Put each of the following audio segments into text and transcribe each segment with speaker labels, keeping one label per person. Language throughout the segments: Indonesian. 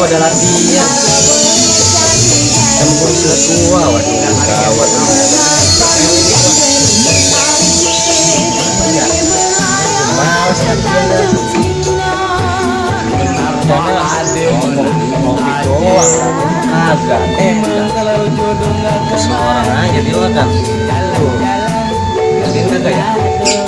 Speaker 1: gua ada latihan tempur sesuai waduh
Speaker 2: kalau jodoh nggak
Speaker 1: semua iya. aja dia kan. Ya.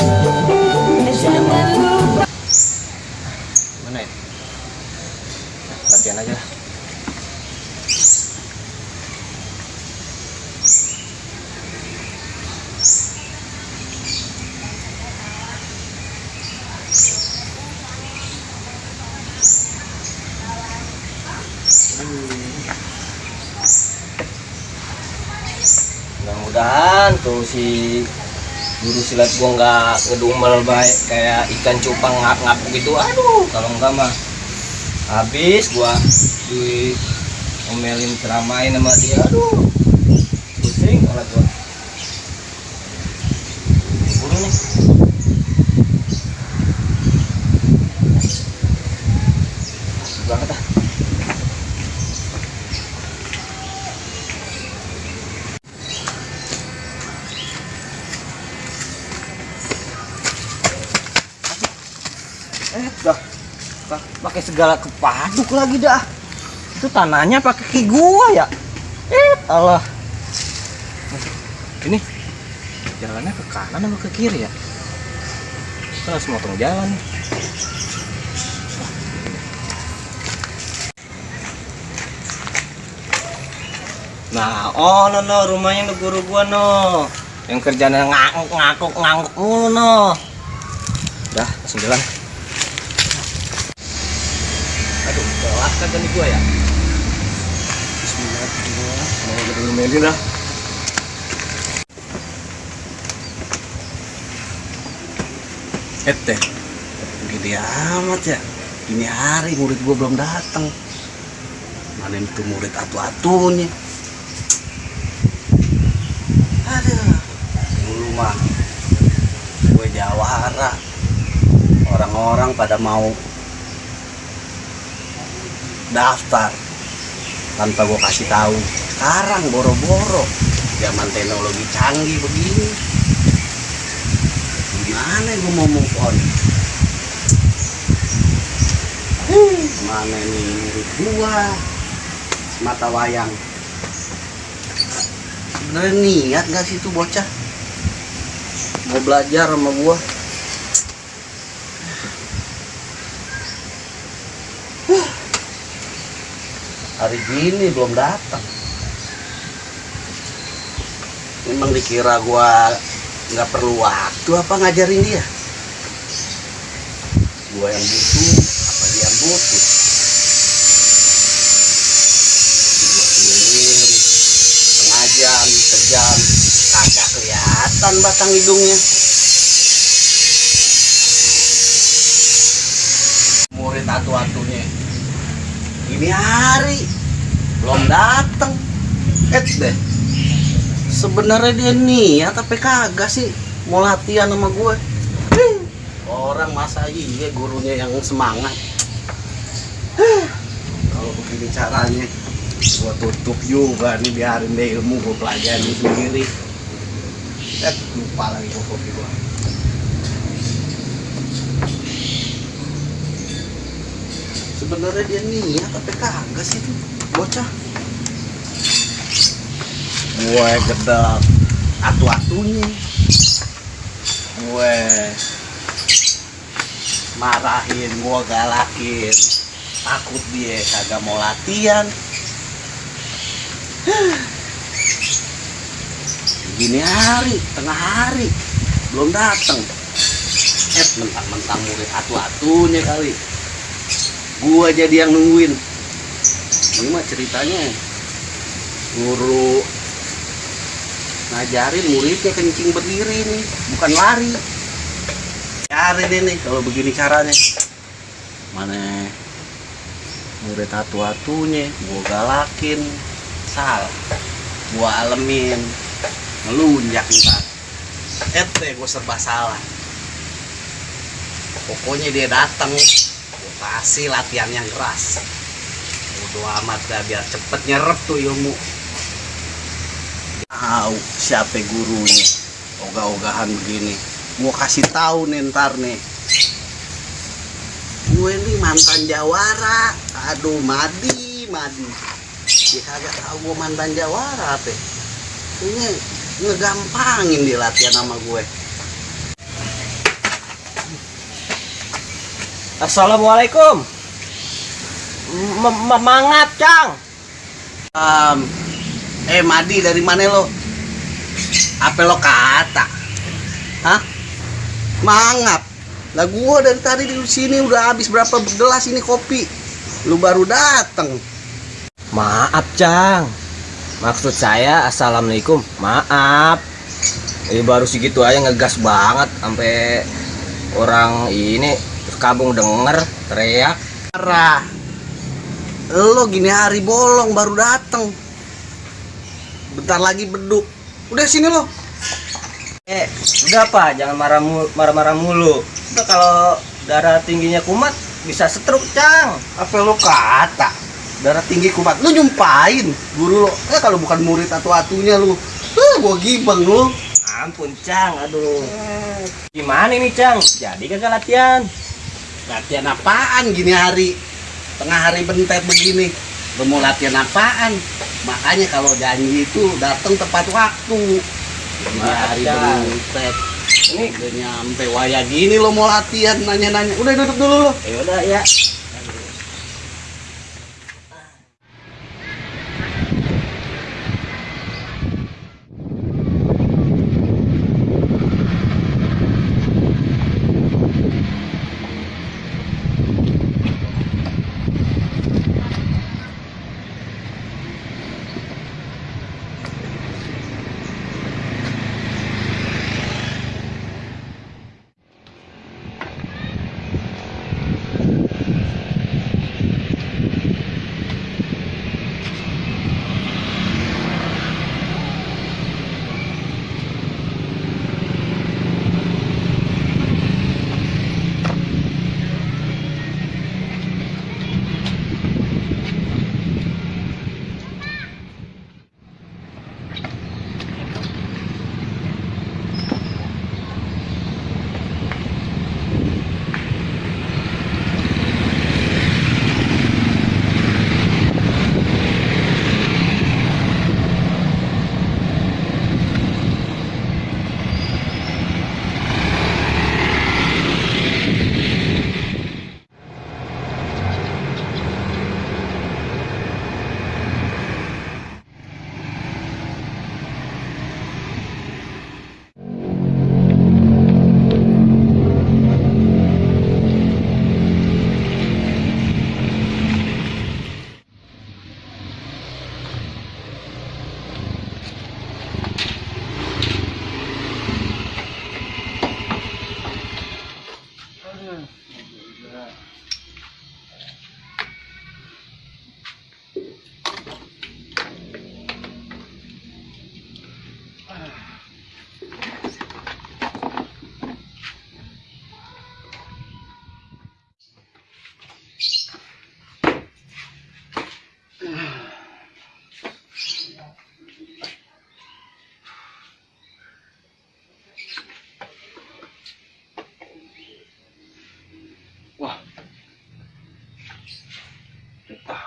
Speaker 1: Guru silat gua nggak ngedumel baik kayak ikan cupang ngap-ngap gitu. Aduh kalau enggak mah habis gua di omelin ceramain sama dia. Aduh pusing oleh gua. Buru nih pa- pakai segala kepaduk lagi dah itu tanahnya pakai kaki gua ya eh Allah ini jalannya ke kanan apa ke kiri ya kita harus motong jalan. Nah, oh no no rumahnya no guru gua no. Yang kerjanya nganguk ngakuk nganguk mulu no. Dah, langsung. Aduh, telat kagak nih gua ya? Bismillahirrahmanirrahim.
Speaker 3: Teh, gede amat ya. Ini hari murid gua belum datang. Mana itu murid atu-atunya. Aduh, dulu mah gue jawara. Orang-orang pada mau daftar tanpa gue kasih tahu. Sekarang boro-boro zaman teknologi canggih begini. Gimana gue mau move on? Hmm, Mana nih murid gua mata wayang sebenarnya niat gak sih tuh bocah mau belajar sama gua hari gini belum datang. Memang dikira gua nggak perlu waktu apa ngajarin dia? Gua yang butuh apa dia yang butuh? Gua keliling setengah jam sejam kagak kelihatan batang hidungnya. Murid atu-atunya ini hari. Belum datang eh deh. Sebenarnya dia niat tapi kagak sih? Mau latihan sama gue. Orang masa iya gurunya yang semangat. Kalau begini caranya gue tutup juga nih biarin deh ilmu gue pelajarin sendiri. Eh lupa lagi gue kopi gue sebenarnya dia niat tapi kagak sih tuh bocah. Gue gedek atu-atunya. Gue marahin gue galakin. Takut dia kagak mau latihan. Gini hari tengah hari. Belum datang eh mentang-mentang murid atu-atunya kali gua jadi yang nungguin. Ini mah ceritanya. Guru ngajarin muridnya kencing berdiri nih bukan lari. Cari nih kalau begini caranya. Mana murid atu-atunya gua galakin. Salah gua alemin. Ngelunjak ntar. Ete gua serba salah. Pokoknya dia datang kasih latihan yang keras bodo amat dah biar cepet nyerep tuh ilmu. Tahu siapa gurunya ogah-ogahan begini. Gua kasih tahu nih ntar nih. Gue ini mantan jawara. Aduh madi madi. Dia kagak tahu gue mantan jawara apa ini ngegampangin dia latihan sama gue
Speaker 1: Assalamualaikum. M- m- Mangat, Cang.
Speaker 3: Em, eh Madi dari mana lo? Apa lo kata? Hah? Mangap. Lah gua dari tadi di sini udah habis berapa gelas ini kopi. Lu baru datang.
Speaker 1: Maaf, Cang. Maksud saya Assalamualaikum. Maaf. Ini baru segitu aja ngegas banget sampai orang ini kabung denger teriak.
Speaker 3: Parah. Lo gini hari bolong baru datang. Bentar lagi beduk. Udah sini lo.
Speaker 1: Eh, udah Pak, jangan marah marah-marah mulu. Udah kalau darah tingginya kumat bisa stroke, Cang.
Speaker 3: Apa lo kata? Darah tinggi kumat. Lu nyumpain guru lo. Eh kalau bukan murid atau atunya lu. Eh gua gibeng lu.
Speaker 1: Ampun, Cang. Aduh. Gimana ini, Cang? Jadi kagak latihan?
Speaker 3: Latihan apaan gini hari? Tengah hari bentet begini. Lu mau latihan apaan? Makanya kalau janji itu datang tepat waktu. Gini hari bentet.
Speaker 1: Ini
Speaker 3: Udah nyampe waya gini lo mau latihan nanya-nanya. Udah duduk dulu lo.
Speaker 1: ya udah ya.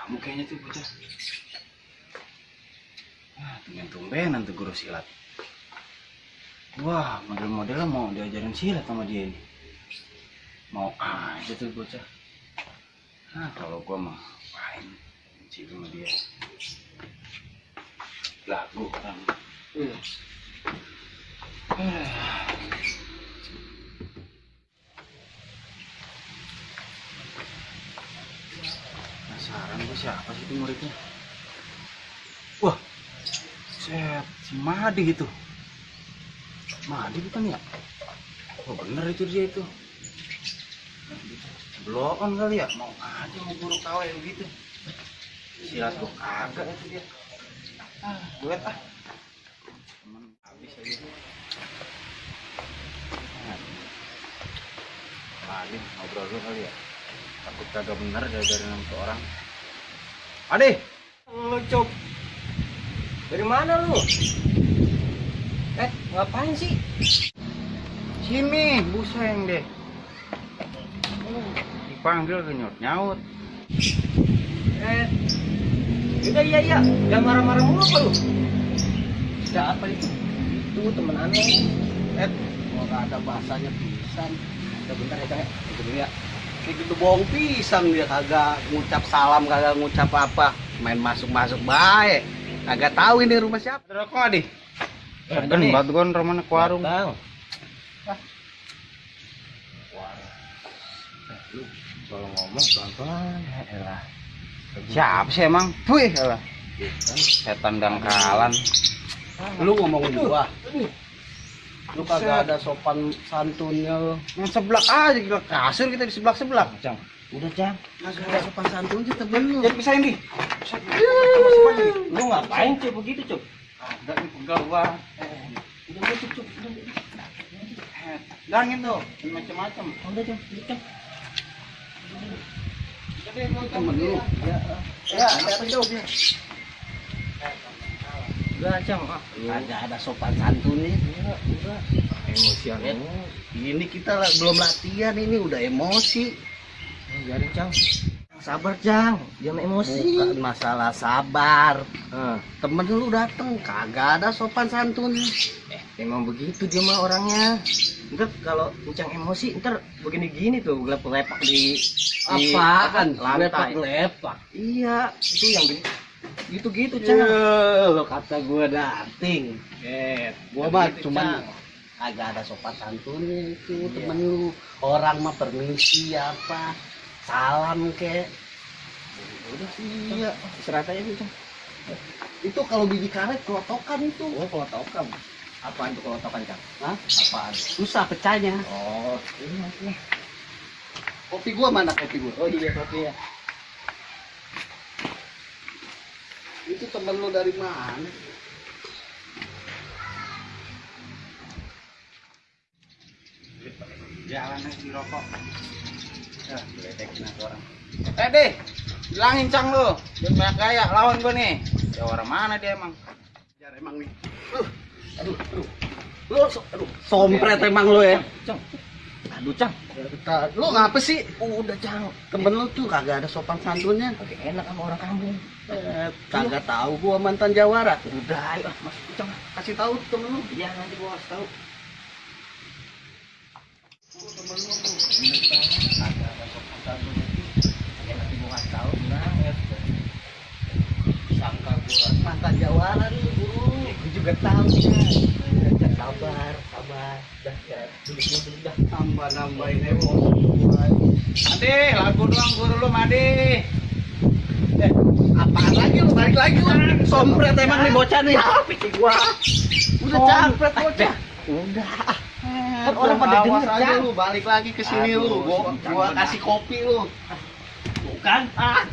Speaker 1: Tamu kayaknya tuh bocah.
Speaker 3: Ah, tumben-tumbenan tuh guru silat. Wah, model-modelnya mau diajarin silat sama dia ini. Mau aja tuh bocah. Nah, kalau gua mah main benci sama dia. Lagu kan. Penasaran gua siapa sih itu muridnya? Wah, set, si Madi gitu. Madi bukan ya? Oh bener itu dia itu. Bloon kali ya, mau aja mau guru KW begitu. Silat gua kagak itu dia. Ah, duet ah. Cuman habis aja. Ah. Madi ngobrol dulu kali ya. Takut kagak bener sama tuh orang. Ade,
Speaker 1: Lu cop. Dari mana lu? Eh, ngapain sih?
Speaker 2: Sini, buseng deh. Dipanggil kenyut nyaut.
Speaker 1: Eh, udah iya iya, jangan marah-marah mulu apa lu? Sudah apa itu? Itu temen aneh.
Speaker 3: Eh, gua gak ada bahasanya pisan.
Speaker 1: Udah bentar ya, Cang ya. Dulu ya.
Speaker 3: Kayak gitu bohong pisan dia kagak ngucap salam, kagak ngucap apa. Main masuk-masuk baik. Kagak tahu ini rumah siapa.
Speaker 2: Ada kok adi?
Speaker 1: Nih.
Speaker 2: banget gon romana ke warung.
Speaker 1: Lu kalau ngomong pelan-pelan, elah.
Speaker 2: Siapa sih emang? Wih, alah. Setan dangkalan.
Speaker 3: Lu ngomongin gua. Lu kagak ada sopan santunnya lu.
Speaker 2: Yang seblak aja gila kasur kita di seblak seblak.
Speaker 1: Cang, udah Cang.
Speaker 3: Kagak ada sopan santunnya temen lu.
Speaker 2: Jadi pisahin di.
Speaker 1: Lu ngapain cuy begitu cuy?
Speaker 2: Ada nih pegal gua.
Speaker 1: Udah udah cuy,
Speaker 2: tuh, macam-macam.
Speaker 1: Udah Cang, udah Cang.
Speaker 2: Jadi mau
Speaker 3: Temen lu.
Speaker 1: Ya, ya, ada apa Udah Cang, ah.
Speaker 3: Kagak ada sopan santunnya.
Speaker 1: Udah, udah. Emosian
Speaker 3: Ya.
Speaker 1: lu.
Speaker 3: Ini kita lah- belum latihan ini udah emosi.
Speaker 1: Biarin Cang. Sabar Cang, jangan emosi.
Speaker 3: Bukan masalah sabar.
Speaker 1: Ah.
Speaker 3: Temen lu dateng kagak ada sopan santunnya.
Speaker 1: Eh, emang begitu dia mah orangnya. Ntar kalau ucang emosi, ntar begini-gini tuh gelap lepak di, apa, lantai.
Speaker 3: Lepak-lepak.
Speaker 1: Iya, itu yang gini. Gitu-gitu, Cang.
Speaker 3: Ya, lo kata gua dating.
Speaker 1: Eh,
Speaker 3: Gua mah cuman agak ada sopan santunnya itu
Speaker 1: Iya.
Speaker 3: temen lu. Orang mah permisi apa, salam kek.
Speaker 1: udah sih.
Speaker 3: Iya.
Speaker 1: Istirahat aja Cang.
Speaker 3: Itu kalau biji karet kelotokan itu.
Speaker 1: Oh, kalau tokan. Apaan tuh kalau tokan, Cang?
Speaker 3: Hah?
Speaker 1: Apaan?
Speaker 3: Susah pecahnya.
Speaker 1: Oh, iya, iya.
Speaker 3: Kopi gua mana kopi gua?
Speaker 1: Oh, iya, kopi ya.
Speaker 3: Itu temen lu dari mana?
Speaker 2: Jalan aja rokok. Ya, orang. Eh deh, bilangin cang lu. Jangan banyak gaya, lawan gua nih. Ya orang mana dia emang?
Speaker 3: Jar emang nih. Uh, aduh, aduh. Lu so- aduh, sompret emang lu ya.
Speaker 1: Cang. Aduh, Cang.
Speaker 3: Lu ngapa sih?
Speaker 1: Udah, Cang.
Speaker 3: Temen lu tuh kagak ada sopan santunnya.
Speaker 1: Oke, enak sama orang kampung.
Speaker 3: Eh, kagak tahu gua mantan Jawara.
Speaker 1: Udah, ayo, masuk, Cang.
Speaker 3: Kasih tahu temen lu.
Speaker 1: Iya, nanti gua kasih tahu.
Speaker 3: Temen lu tuh.
Speaker 1: Kagak ada sopan santunnya. Ya, nanti gua kasih tahu. Nah, ya.
Speaker 3: Sangka gua mantan Jawara nih, buru.
Speaker 1: Gua juga tahu. Udah, sabar, sabar. Dah, ya, duduk dulu, duduk
Speaker 3: Tambah nambahin emosi.
Speaker 2: Ade, lagu doang guru lu Made.
Speaker 3: Eh, apaan lagi lu? Balik lagi lu. Sompret emang nih bocah nih.
Speaker 1: pikir gua.
Speaker 3: Udah capek bocah.
Speaker 1: Udah.
Speaker 3: Kan orang pada denger
Speaker 2: aja lu, balik lagi ke sini lu.
Speaker 3: Gua, gua kasih kopi lu.
Speaker 1: Bukan. Ah.